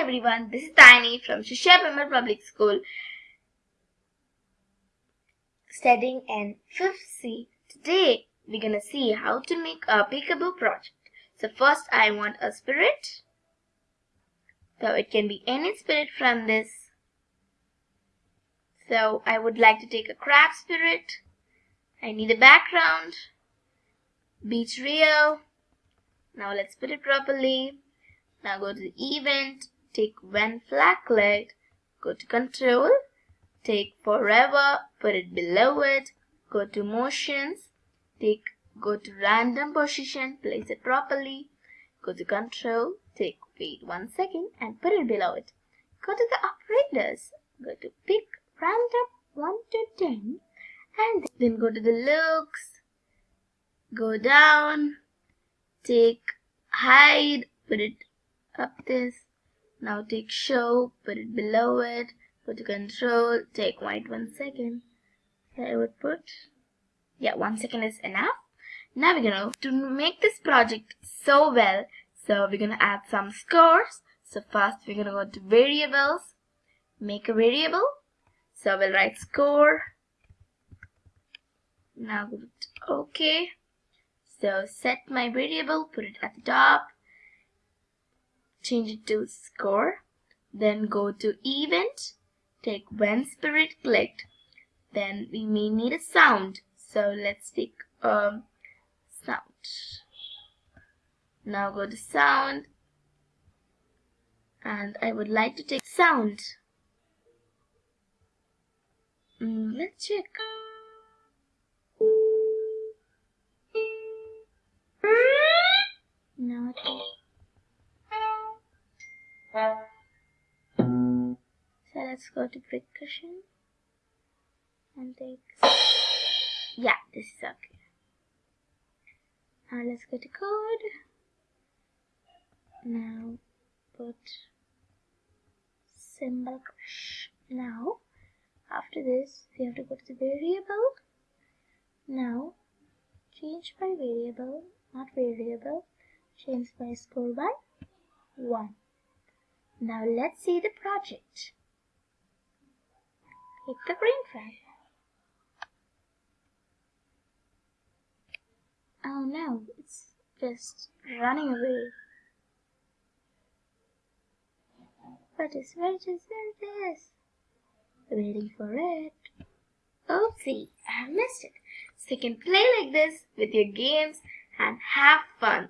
everyone, this is Tiny from Shishya Public School studying in 5th C. Today we're gonna see how to make a peekaboo project. So first I want a spirit. So it can be any spirit from this. So I would like to take a crab spirit. I need a background. Beach Rio. Now let's put it properly. Now go to the event, take when flag clicked, go to control, take forever, put it below it, go to motions, take go to random position, place it properly, go to control, take wait one second and put it below it. Go to the operators, go to pick random 1 to 10 and then go to the looks, go down, take hide, put it up this. Now take show, put it below it, go to control, take white one second. I would put, yeah, one second is enough. Now we're gonna, to make this project so well, so we're gonna add some scores. So first we're gonna go to variables, make a variable. So we'll write score. Now go to OK. So set my variable, put it at the top change it to score then go to event take when spirit clicked then we may need a sound. So let's take um sound. Now go to sound. And I would like to take sound. Mm, let's check so let's go to percussion. And take yeah this is okay. Now let's go to code now put cymbal crash. Now after this we have to go to the variable. Now change by variable not variable change by score by 1 now let's see the project. Hit the green flag. Oh no, it's just running away. What is, what is, what is? Waiting for it. Oopsie, I missed it. So you can play like this with your games and have fun.